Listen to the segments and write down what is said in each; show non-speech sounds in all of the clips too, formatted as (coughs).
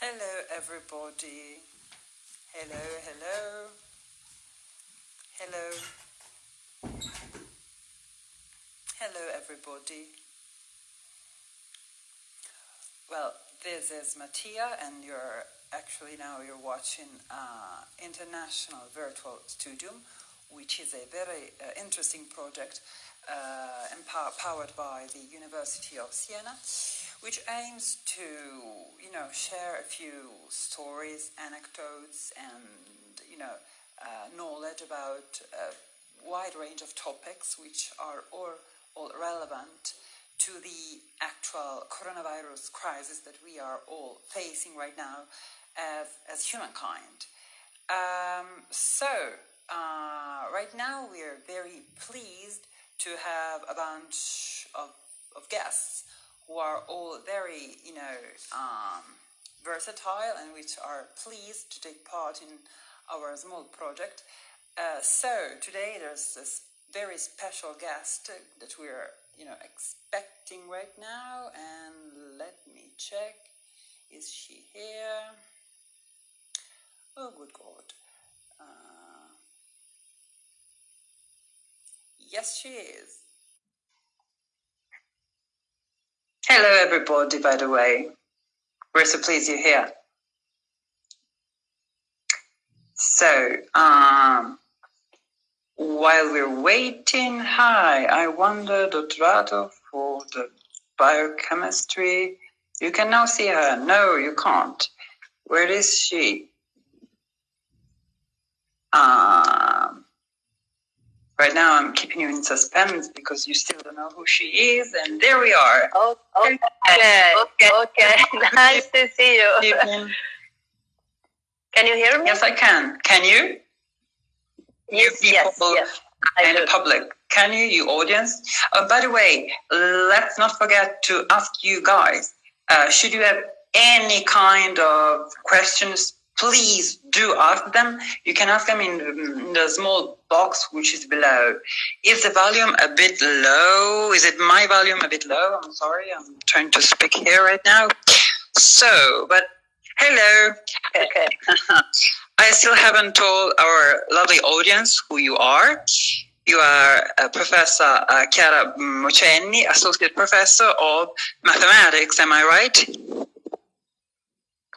Hello, everybody. Hello, hello. Hello. Hello, everybody. Well, this is Mattia, and you're actually now you're watching uh, International Virtual Studium, which is a very uh, interesting project empower- powered by the University of Siena, which aims to, you know, share a few stories, anecdotes, and you know, uh, knowledge about a wide range of topics which are all, all relevant to the actual coronavirus crisis that we are all facing right now as, as humankind. Um, so, uh, right now we are very pleased to have a bunch of, of guests who are all very, you know, um, versatile and which are pleased to take part in our small project. Uh, so today there's this very special guest that we're, you know, expecting right now, and let me check. Is she here? Oh, good God. Uh, yes, she is. Hello, everybody, by the way. We're so pleased you're here. So, um, while we're waiting, hi, I wonder, Dotrato, for the biochemistry. You can now see her. No, you can't. Where is she? Um, right now, I'm keeping you in suspense because you still don't know who she is, and there we are. Oh, okay. Okay. okay. (laughs) nice to see you. Evening. Can you hear me? Yes, I can. Can you? yes, you yes, people yes. I and the public. Can you, you audience? Uh, by the way, let's not forget to ask you guys. Uh, should you have any kind of questions, please do ask them. You can ask them in the, small box which is below. Is the volume a bit low? Is it my volume a bit low? I'm sorry, I'm trying to speak here right now. So, but hello. Okay. (laughs) I still haven't told our lovely audience who you are. You are uh, Professor uh, Chiara Mocenni, Associate Professor of Mathematics, am I right?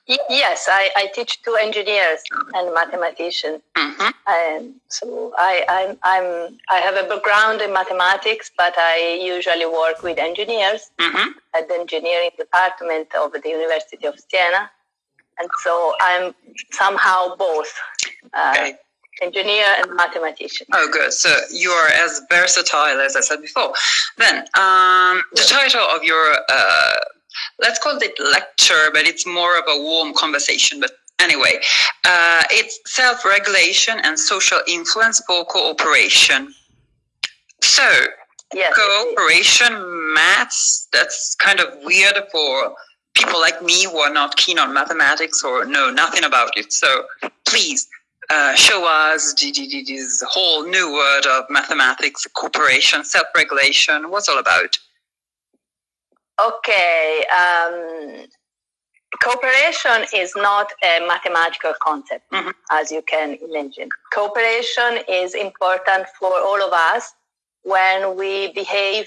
Yes, I, I teach to engineers and mathematicians. hmm And so I, I'm, I'm, I have a background in mathematics, but I usually work with engineers hmm at the engineering department of the University of Siena. And so I'm somehow both uh, Okay. engineer and mathematician. Oh, good. So you are as versatile as I said before. Then, um, the title of your, uh, let's call it lecture, but it's more of a warm conversation. But anyway, uh, it's self regulation and social influence for cooperation. So, Yes. cooperation maths that's kind of weird for people like me who are not keen on mathematics or know nothing about it so please uh, show us this whole new word of mathematics cooperation self-regulation what's all about Okay. Um, cooperation is not a mathematical concept, Mhm. as you can imagine. Cooperation is important for all of us when we behave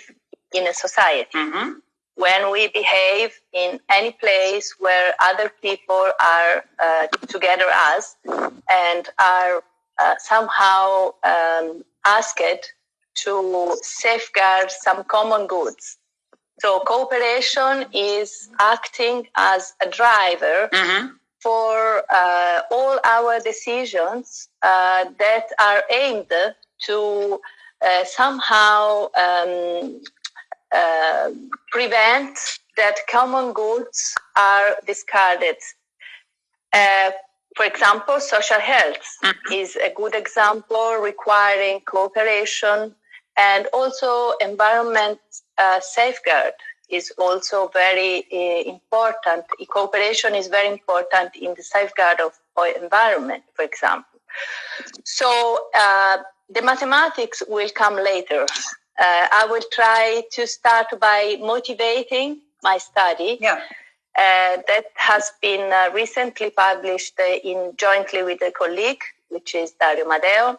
in a society, hmm when we behave in any place where other people are uh, together as and are uh, somehow um, asked to safeguard some common goods. So cooperation is acting as a driver hmm for uh, all our decisions uh, that are aimed to uh, somehow um, uh, prevent that common goods are discarded. Uh, for example, social health is a good example requiring cooperation and also environment uh, safeguard is also very uh, important. Cooperation is very important in the safeguard of our environment, for example. So uh, the mathematics will come later. Uh, I will try to start by motivating my study yeah uh, that has been uh, recently published uh, in jointly with a colleague, which is Dario Madeo.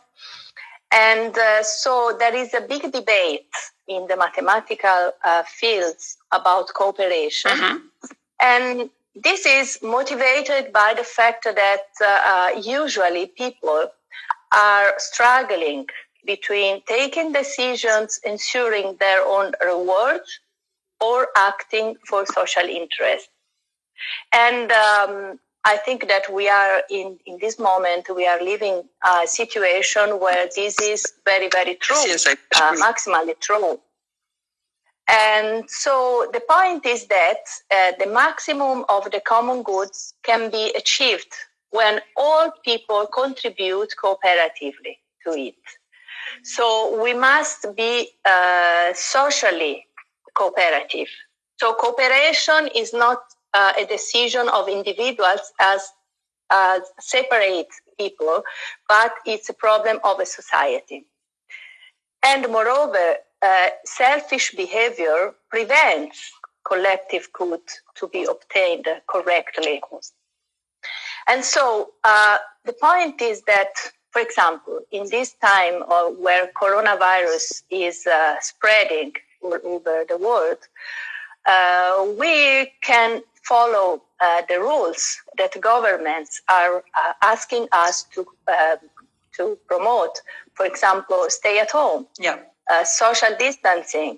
And uh, so there is a big debate in the mathematical uh, fields about cooperation. Mm-hmm. And this is motivated by the fact that uh, usually people are struggling between taking decisions ensuring their own reward or acting for social interest. And um, I think that we are in, in this moment, we are living a situation where this is very, very true, uh, maximally true. And so the point is that uh, the maximum of the common goods can be achieved when all people contribute cooperatively to it. So we must be uh, socially cooperative. So cooperation is not uh, a decision of individuals as, as separate people, but it's a problem of a society. And moreover, uh, selfish behavior prevents collective good to be obtained correctly. And so uh, the point is that, for example, in this time where coronavirus is uh, spreading all over the world, uh, we can follow uh, the rules that governments are uh, asking us to uh, to promote. For example, stay at home, yeah. social distancing,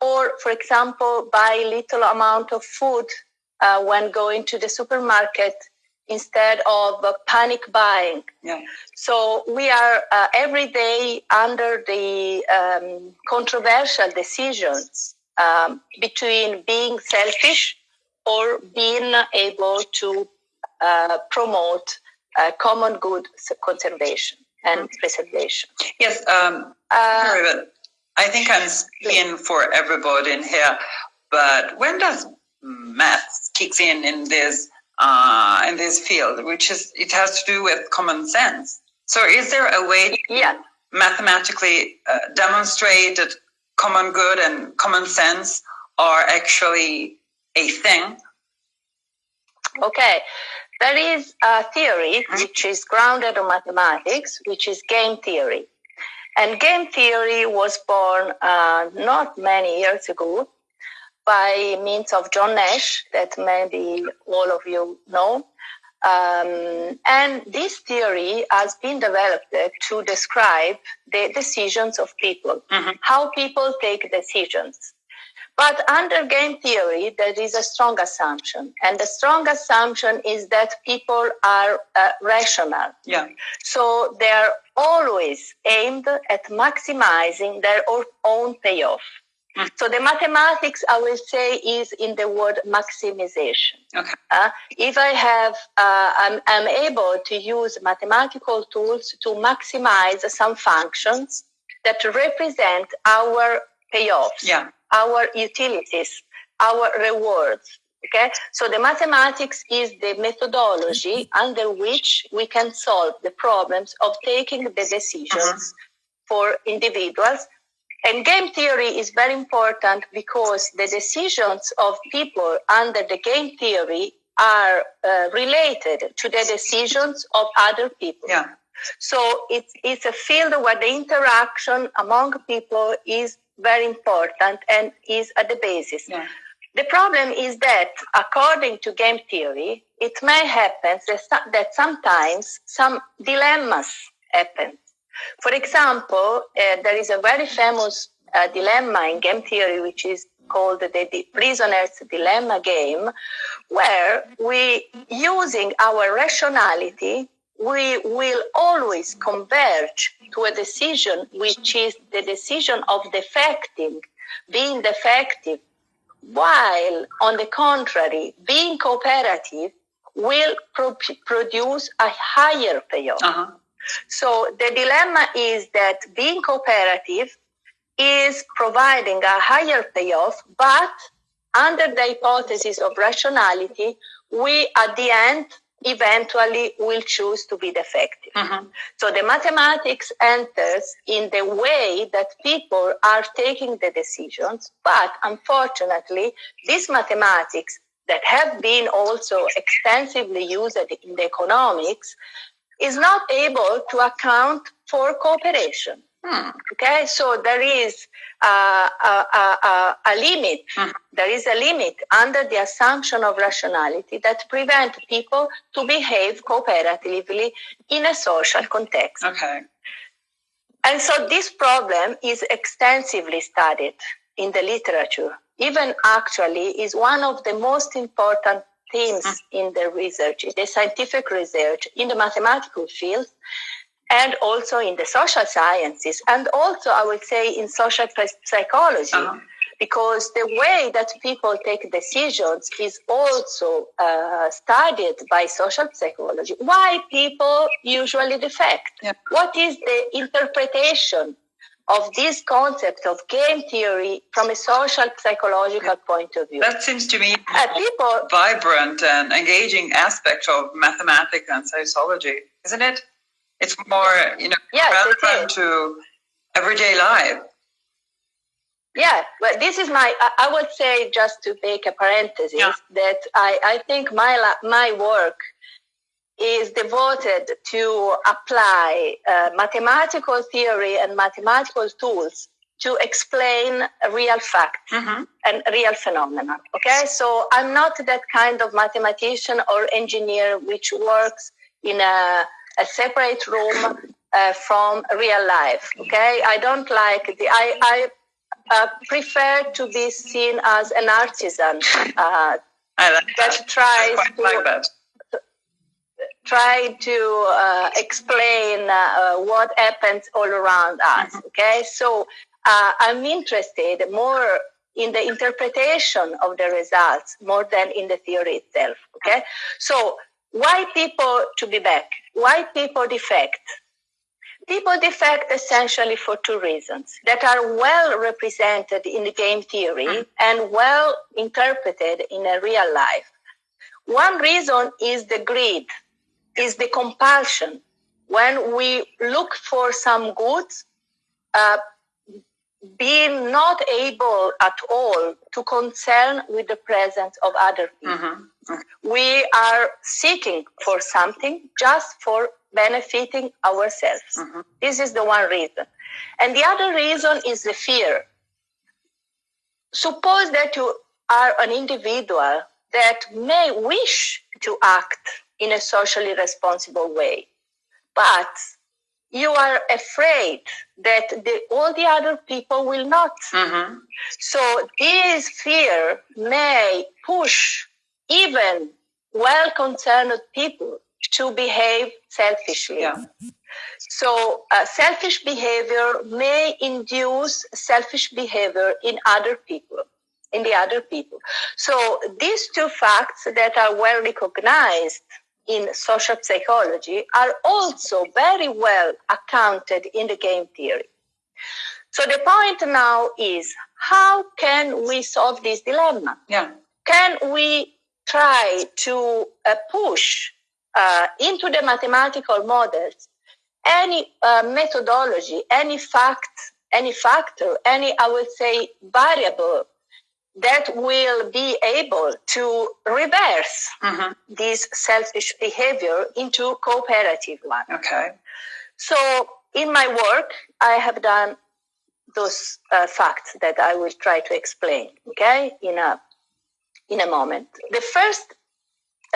or for example, buy little amount of food when going to the supermarket instead of uh, panic buying. Yeah. So we are uh, every day under the um, controversial decisions um, between being selfish or being able to uh, promote uh, common good conservation and mm-hmm. preservation. Yes, um, uh, I think I'm speaking for everybody in here, but when does math kicks in in this uh, in this field, which is it has to do with common sense. So, is there a way to yeah. mathematically uh, demonstrate that common good and common sense are actually a thing? Okay, there is a theory mm-hmm. which is grounded on mathematics, which is game theory. And game theory was born uh, not many years ago by means of John Nash, that maybe all of you know. Um, and this theory has been developed to describe the decisions of people, mm-hmm. how people take decisions. But under game theory, there is a strong assumption. And the strong assumption is that people are uh, rational. Yeah. So they are always aimed at maximizing their own payoff. Mm. So the mathematics, I will say, is in the word maximization. Okay. Uh, if I have, uh, I'm, I'm able to use mathematical tools to maximize some functions that represent our payoffs, yeah. our utilities, our rewards. Okay, so the mathematics is the methodology under which we can solve the problems of taking the decisions uh-huh. for individuals and game theory is very important because the decisions of people under the game theory are uh, related to the decisions of other people. Yeah. So it's, it's a field where the interaction among people is very important and is at the basis. Yeah. The problem is that, according to game theory, it may happen that sometimes some dilemmas happen. For example, uh, there is a very famous uh, dilemma in game theory, which is called the, the prisoner's dilemma game, where we, using our rationality, we will always converge to a decision which is the decision of defecting, being defective, while on the contrary, being cooperative will pro- produce a higher payoff. Uh-huh. So the dilemma is that being cooperative is providing a higher payoff, but under the hypothesis of rationality, we at the end eventually will choose to be defective. Mm-hmm. So the mathematics enters in the way that people are taking the decisions, but unfortunately, this mathematics that have been also extensively used in the economics is not able to account for cooperation. Hmm. Okay, so there is a, a, a, a limit. Hmm. There is a limit under the assumption of rationality that prevent people to behave cooperatively in a social context. Okay. And so this problem is extensively studied in the literature. Even actually is one of the most important themes mm. in the research, the scientific research in the mathematical field and also in the social sciences and also I would say in social psychology. Uh-huh because the way that people take decisions is also uh, studied by social psychology. Why people usually defect? Yeah. What is the interpretation of this concept of game theory from a social psychological point of view? That seems to me uh, people vibrant and engaging aspect of mathematics and sociology, isn't it? It's more, you know, yes, relevant to everyday life. Yeah, well, this is my, I would say, just to make a parenthesis, yeah. that I, I think my, my work is devoted to apply uh, mathematical theory and mathematical tools to explain real facts mm-hmm. and real phenomena. Okay, so I'm not that kind of mathematician or engineer which works in a, a separate room uh, from real life. Okay, I don't like the I, I uh, prefer to be seen as an artisan uh, like that, tries to like that. try to uh, explain uh, what happens all around us. Okay, so uh, I'm interested more in the interpretation of the results more than in the theory itself. Okay, so why people to be back? Why people defect? People defect essentially for two reasons that are well represented in the game theory mm. and well interpreted in a real life. One reason is the greed, is the compulsion. When we look for some goods, uh, being not able at all to concern with the presence of other people. Mm-hmm. Mm-hmm. We are seeking for something just for benefiting ourselves. Mm-hmm. This is the one reason. And the other reason is the fear. Suppose that you are an individual that may wish to act in a socially responsible way, but you are afraid that the, all the other people will not. Mm-hmm. So this fear may push even well concerned people to behave selfishly. Yeah. So, uh, selfish behavior may induce selfish behavior in other people, in the other people. So, these two facts that are well recognized in social psychology are also very well accounted in the game theory. So, the point now is how can we solve this dilemma? Yeah. Can we try to uh, push uh, into the mathematical models any uh, methodology, any fact, any factor, any, I would say, variable that will be able to reverse mm-hmm. this selfish behavior into cooperative one. Okay. So in my work, I have done those uh, facts that I will try to explain. Okay, in a in a moment. The first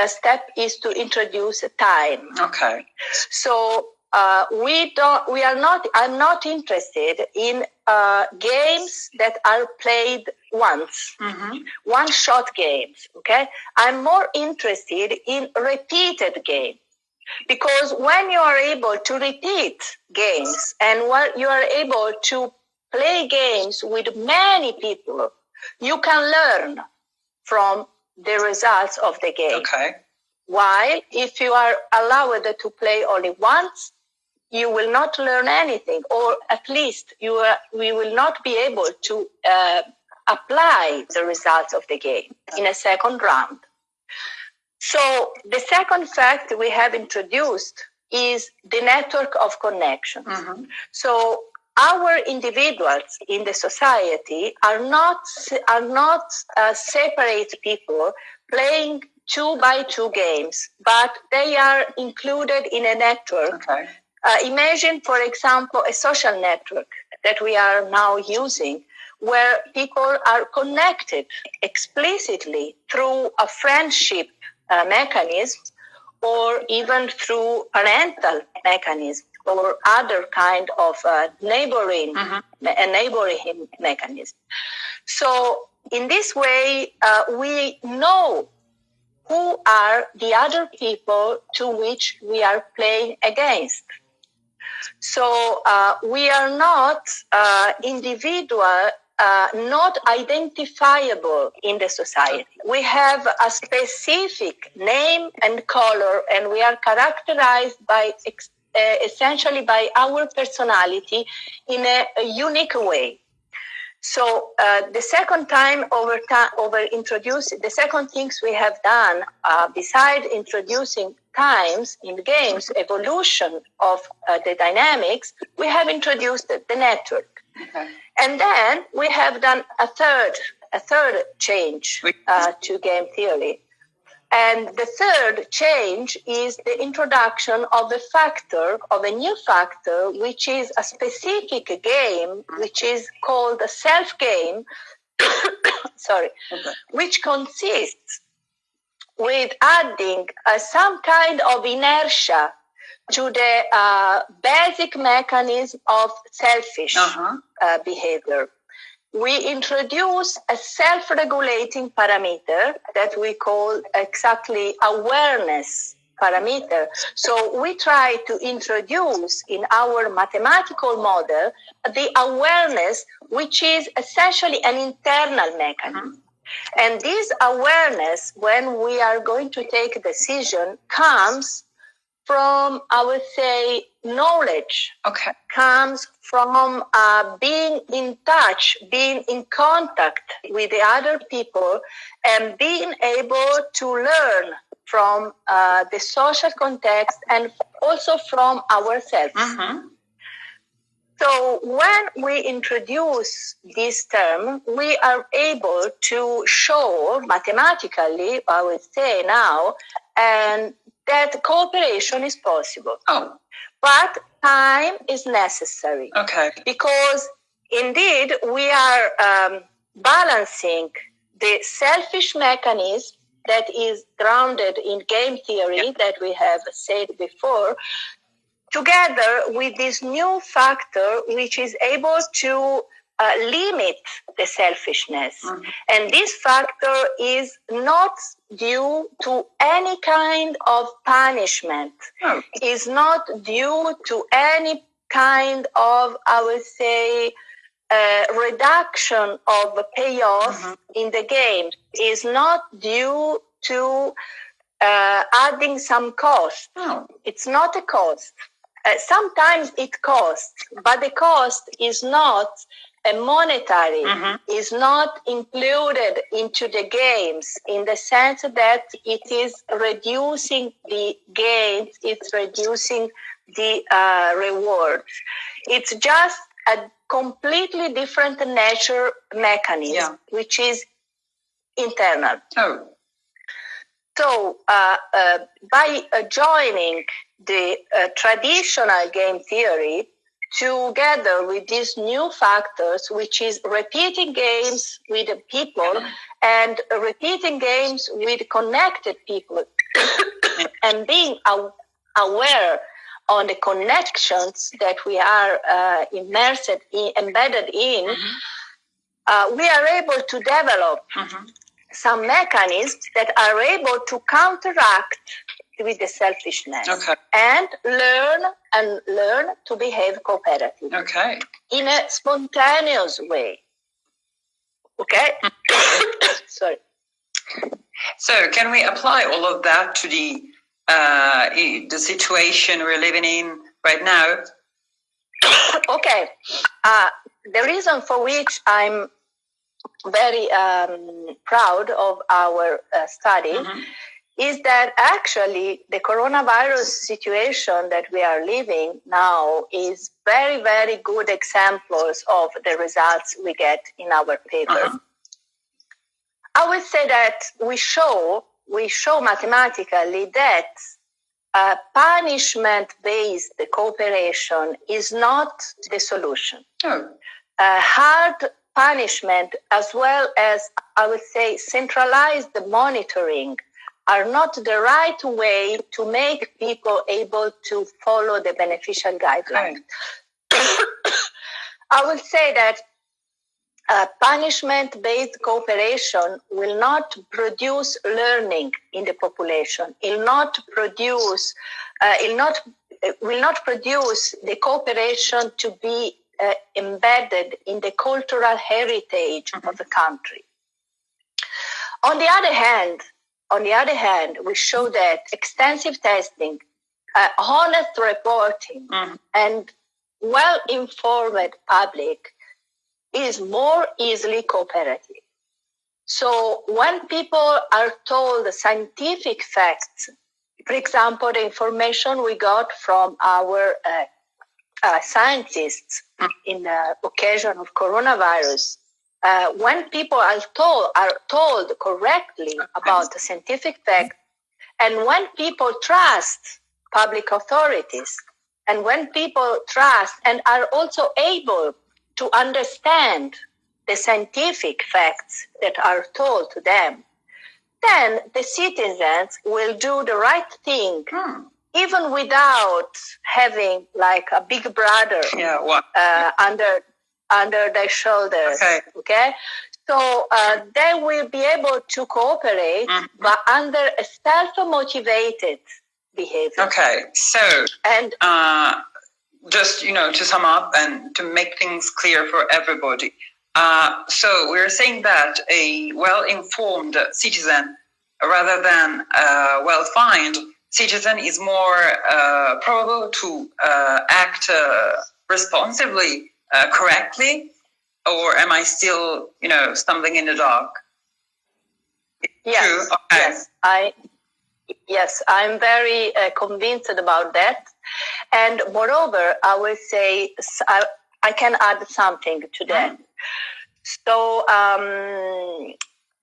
step is to introduce time. Okay. So uh, we don't. We are not. I'm not interested in uh, games that are played once, mm-hmm. one-shot games. Okay. I'm more interested in repeated games because when you are able to repeat games and when you are able to play games with many people, you can learn from the results of the game. Okay. While if you are allowed to play only once, you will not learn anything, or at least you are, we will not be able to uh, apply the results of the game in a second round. So the second fact we have introduced is the network of connections. Mm-hmm. So our individuals in the society are not are not uh, separate people playing two by two games, but they are included in a network. Okay. Uh, imagine, for example, a social network that we are now using where people are connected explicitly through a friendship uh, mechanism or even through parental mechanism or other kind of uh, neighboring Mhm. a neighboring mechanism. So in this way, uh, we know who are the other people to which we are playing against. So uh, we are not uh, individual, uh, not identifiable in the society. We have a specific name and color, and we are characterized by ex- essentially by our personality in a, a unique way. So uh, the second time over time, over introduce the second things we have done, uh, beside introducing times in games, evolution of uh, the dynamics, we have introduced the, the network, Okay. and then we have done a third a third change uh, to game theory. And the third change is the introduction of a factor, of a new factor, which is a specific game, which is called a self game, (coughs) sorry, Okay. which consists with adding uh, some kind of inertia to the uh, basic mechanism of selfish Uh-huh. uh, behavior. We introduce a self-regulating parameter that we call exactly awareness parameter. So we try to introduce in our mathematical model the awareness, which is essentially an internal mechanism. And this awareness, when we are going to take a decision, comes from, I would say, knowledge Okay. comes from uh, being in touch, being in contact with the other people, and being able to learn from uh, the social context and also from ourselves. Mm-hmm. So when we introduce this term, we are able to show mathematically, I would say now, and that cooperation is possible. Oh, But time is necessary okay. because indeed we are um, balancing the selfish mechanism that is grounded in game theory that we have said before together with this new factor which is able to uh, limit the selfishness Mhm. and this factor is not due to any kind of punishment Oh, is not due to any kind of, I would say, uh, reduction of payoff Mhm. in the game. Is not due to uh, adding some cost. oh. It's not a cost. Uh, sometimes it costs, but the cost is not a monetary Mhm. is not included into the games in the sense that it is reducing the gains, it's reducing the uh, rewards. It's just a completely different nature mechanism, Yeah. which is internal. Oh, So, uh, uh, by uh, joining the uh, traditional game theory together with these new factors, which is repeating games with people and repeating games with connected people, (coughs) and being aware on the connections that we are uh, immersed in, embedded in, Mhm. uh, we are able to develop Mhm. some mechanisms that are able to counteract with the selfishness okay. and learn and learn to behave cooperatively Okay. in a spontaneous way. Okay? (coughs) Sorry. So, can we apply all of that to the uh, the situation we're living in right now? (coughs) okay. Uh, the reason for which I'm very um, proud of our uh, study Mhm. Is that actually the coronavirus situation that we are living now is very, very good examples of the results we get in our paper. Uh-huh. I would say that we show we show mathematically that uh, punishment-based cooperation is not the solution. Oh. Uh, hard punishment, as well as I would say centralized monitoring, are not the right way to make people able to follow the beneficial guidelines. (coughs) I would say that uh, punishment-based cooperation will not produce learning in the population. It will not produce. Uh, it not will not produce the cooperation to be uh, embedded in the cultural heritage mm-hmm. of the country. On the other hand, on the other hand, we show that extensive testing, uh, honest reporting, mm-hmm. and well-informed public is more easily cooperative. So when people are told the scientific facts, for example, the information we got from our uh, uh, scientists in the occasion of coronavirus, uh, when people are told are told correctly about the scientific facts, and when people trust public authorities, and when people trust and are also able to understand the scientific facts that are told to them, then the citizens will do the right thing, hmm. even without having like a big brother yeah, uh, under under their shoulders. Okay. okay? So uh, they will be able to cooperate, mm-hmm. but under a self-motivated behavior. Okay. So and uh, just you know to sum up and to make things clear for everybody uh, so we're saying that a well-informed citizen rather than a well-fined citizen is more uh, probable to uh, act uh, responsibly uh, correctly or am i still you know stumbling in the dark yes, okay. yes i yes i'm very uh, convinced about that and moreover, I will say, I, I can add something to that. Mm. So um,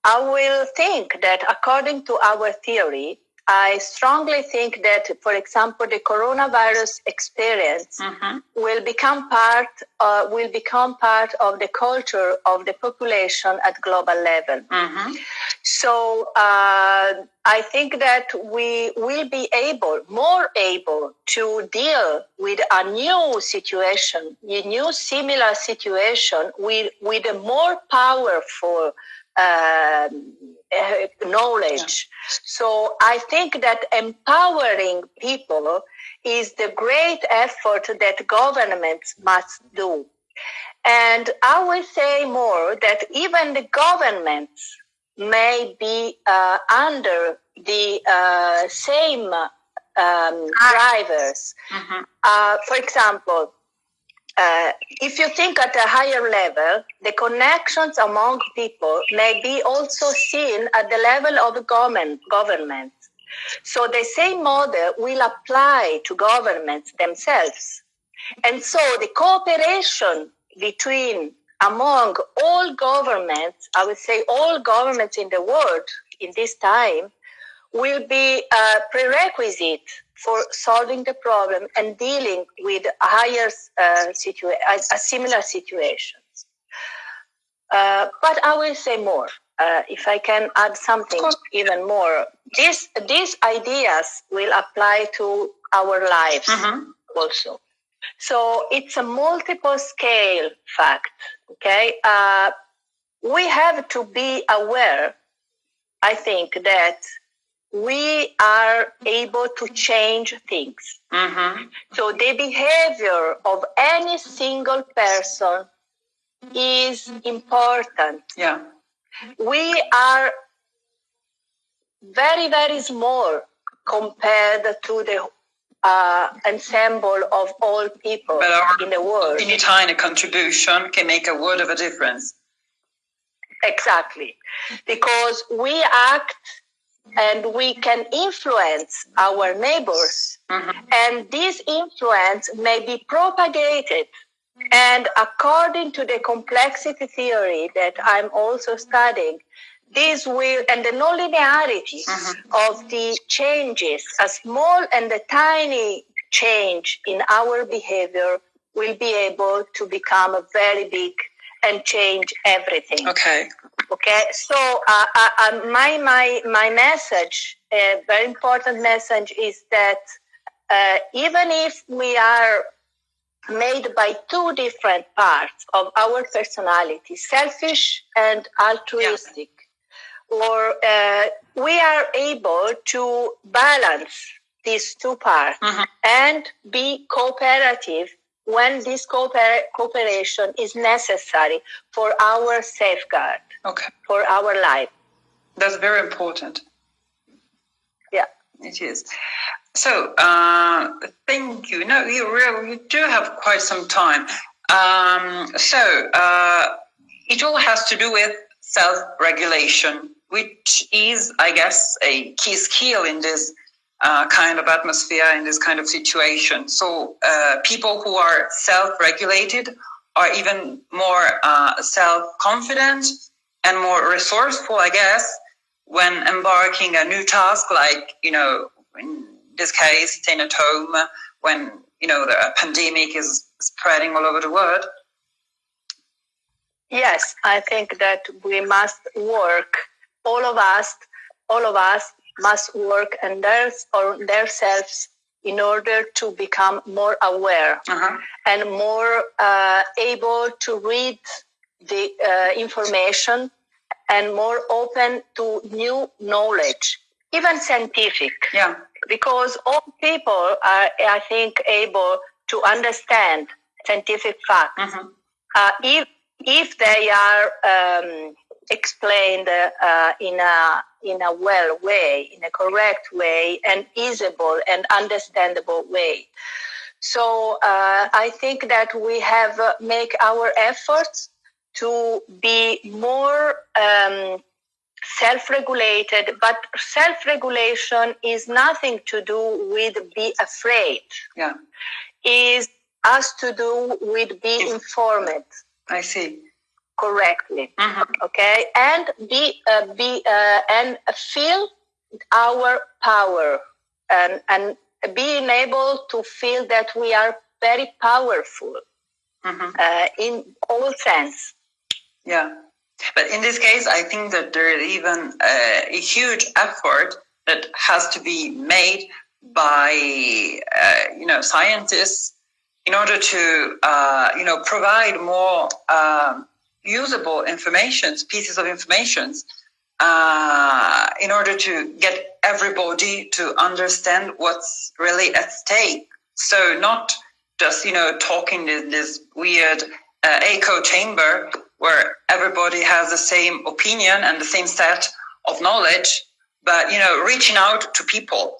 I will think that according to our theory, I strongly think that, for example, the coronavirus experience mm-hmm. will become part uh, will become part of the culture of the population at global level. Mm-hmm. So uh, I think that we will be able, more able, to deal with a new situation, a new similar situation with with a more powerful. Uh, uh, knowledge. Yeah. So I think that empowering people is the great effort that governments must do. And I will say more that even the governments may be uh, under the uh, same um, drivers. Mm-hmm. Uh, for example, uh, if you think at a higher level, the connections among people may be also seen at the level of government. government. So the same model will apply to governments themselves. And so the cooperation between among all governments, I would say all governments in the world in this time, will be a prerequisite for solving the problem and dealing with higher uh, situa- similar situations. Uh, but I will say more. Uh, if I can add something even more, these these ideas will apply to our lives mm-hmm. also. So it's a multiple scale fact. Okay, uh, we have to be aware. I think that we are able to change things. Mm-hmm. So the behavior of any single person is important. Yeah. We are very, very small compared to the uh, ensemble of all people in the world. Any tiny contribution can make a world of a difference. Exactly. Because we act and we can influence our neighbors. Mm-hmm. And this influence may be propagated. And according to the complexity theory that I'm also studying, this will, and the nonlinearity Mhm. of the changes, a small and a tiny change in our behavior will be able to become a very big and change everything. Okay. Okay, so uh, uh, uh, my my my message, a very important message, is that uh, even if we are made by two different parts of our personality, selfish and altruistic, or uh, we are able to balance these two parts Mhm. and be cooperative when this cooper- cooperation is necessary for our safeguard Okay. for our life. That's very important. Yeah. It is. So, uh, thank you. No, you really you do have quite some time. Um, so, uh, it all has to do with self-regulation, which is, I guess, a key skill in this uh, kind of atmosphere, in this kind of situation. So, uh, people who are self-regulated are even more uh, self-confident and more resourceful, I guess, when embarking a new task, like you know, in this case, staying at home when you know the pandemic is spreading all over the world. Yes, I think that we must work. All of us, all of us must work on, their, or themselves in order to become more aware Uh-huh. and more uh, able to read the uh, information and more open to new knowledge, even scientific. Yeah. because all people are, I think, able to understand scientific facts Mhm. uh, if if they are um, explained uh, in a in a well way, in a correct way, and easable and understandable way. So uh, I think that we have uh, make our efforts to be more um, self-regulated, but self-regulation is nothing to do with be afraid. Yeah. Is has to do with be informed I see. Correctly. Mhm. Okay, and be uh, be uh, and feel our power and and being able to feel that we are very powerful Mhm. uh, in all sense. Yeah. But in this case, I think that there is even uh, a huge effort that has to be made by, uh, you know, scientists in order to, uh, you know, provide more um, usable informations, pieces of informations, uh, in order to get everybody to understand what's really at stake. So not just, you know, talking in this weird uh, echo chamber where everybody has the same opinion and the same set of knowledge, but you know, reaching out to people.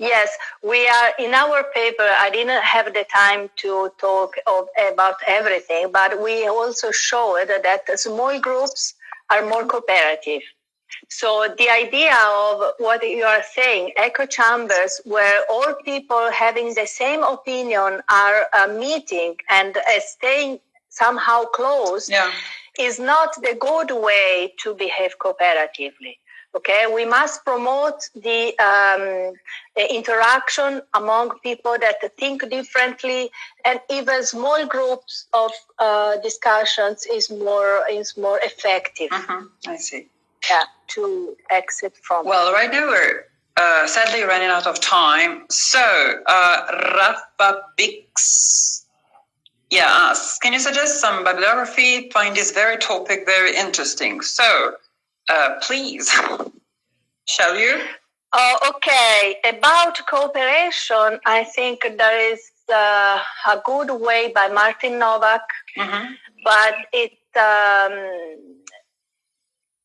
Yes, we are in our paper. I didn't have the time to talk of, about everything, but we also showed that small groups are more cooperative. So the idea of what you are saying, echo chambers, where all people having the same opinion are uh, meeting and uh, staying somehow close, Yeah. is not the good way to behave cooperatively. Okay, we must promote the, um, the interaction among people that think differently, and even small groups of uh, discussions is more is more effective hmm I see. yeah, to exit from. Well, right now we're uh, sadly running out of time. So, uh, Rafa Bix, yeah, asks, can you suggest some bibliography? Find this very topic very interesting. So, uh, please, (laughs) shall you? Oh, okay. About cooperation, I think there is uh, a good way by Martin Nowak hmm but it's um,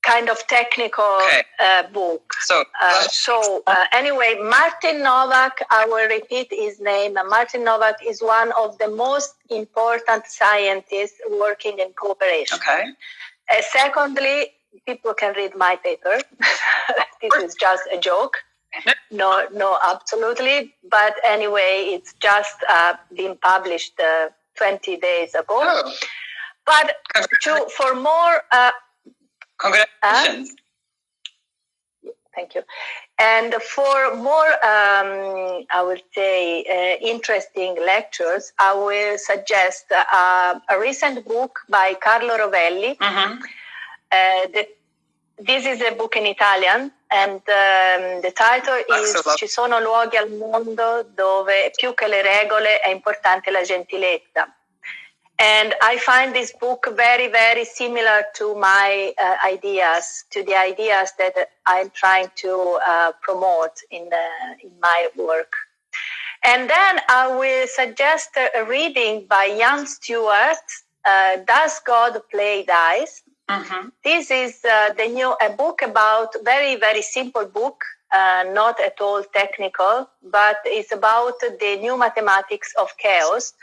kind of technical Okay. uh, book. So, Uh, so uh, anyway, Martin Nowak, I will repeat his name. Martin Nowak is one of the most important scientists working in cooperation. okay. Uh, secondly, people can read my paper. (laughs) this is just a joke. No, no, absolutely. But anyway, it's just uh, been published uh, 20 days ago. Oh, But to, for more uh, Congratulations. Uh, thank you. And for more, um, I would say, uh, interesting lectures, I will suggest uh, a recent book by Carlo Rovelli. Mm-hmm. Uh, the, this is a book in Italian, and um, the title is Ci sono luoghi al mondo dove più che le regole è importante la gentilezza. And I find this book very, very similar to my uh, ideas, to the ideas that I'm trying to uh, promote in, the, in my work. And then I will suggest a reading by Ian Stewart, uh, Does God Play Dice? Mm-hmm. This is uh, the new a book about very, very simple book uh, not at all technical, but it's about the new mathematics of chaos.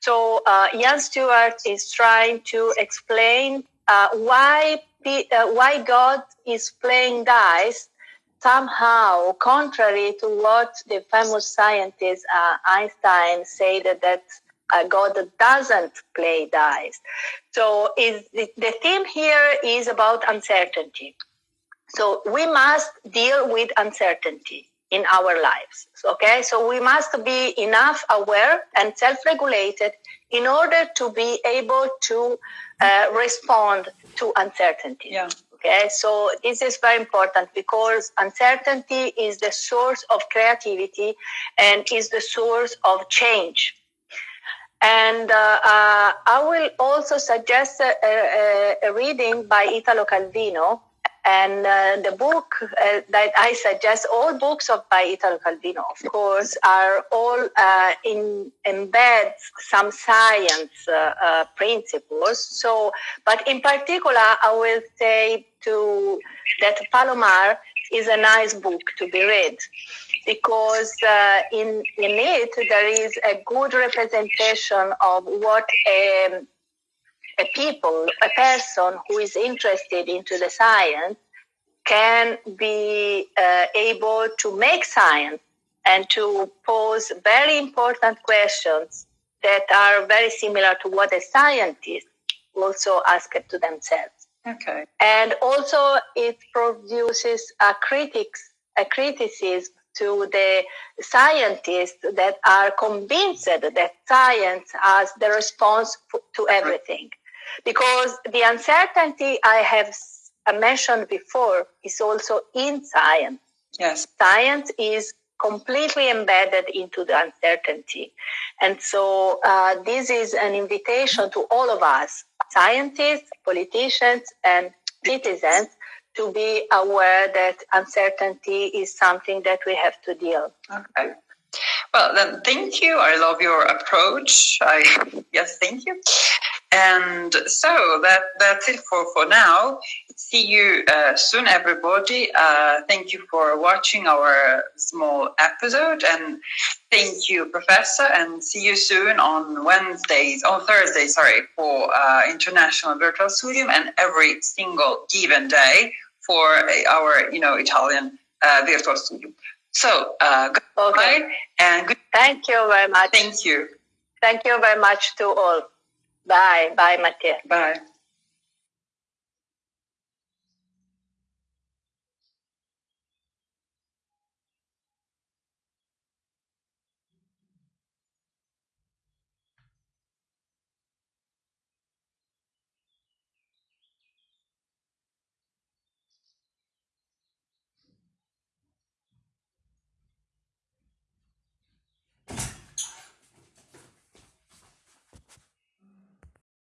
So uh, Ian Stewart is trying to explain uh, why uh, why God is playing dice somehow contrary to what the famous scientist uh, Einstein said that uh, God doesn't play dice. So is the, the theme here is about uncertainty. So we must deal with uncertainty in our lives. Okay, so we must be enough aware and self-regulated in order to be able to uh, respond to uncertainty. Yeah. Okay, so this is very important because uncertainty is the source of creativity and is the source of change. And uh, uh, I will also suggest a, a, a reading by Italo Calvino and uh, the book that I suggest, all books of by Italo Calvino, of course, are all in embed some science principles. So, but in particular, I will say to that Palomar is a nice book to be read because uh, in in it there is a good representation of what a a people, a person who is interested into the science can be uh, able to make science and to pose very important questions that are very similar to what a scientist also asked to themselves. Okay. And also it produces a critics, a criticism to the scientists that are convinced that science has the response to everything because the uncertainty I have mentioned before is also in science. Yes. Science is completely embedded into the uncertainty. And so uh, this is an invitation to all of us, scientists, politicians, and citizens, to be aware that uncertainty is something that we have to deal. Okay. Well, then, thank you. I love your approach. I yes, thank you. And so that that's it for for now. See you uh, soon, everybody. Uh, thank you for watching our small episode, and thank you, Professor. And see you soon on Wednesdays, on Thursday, sorry, for uh, International Virtual Studium, and every single given day for our, you know, Italian uh, Virtual Studium. So, uh, goodbye okay. and good. Thank you very much. Thank you. Thank you very much to all. Bye. Bye, Mattia. Bye.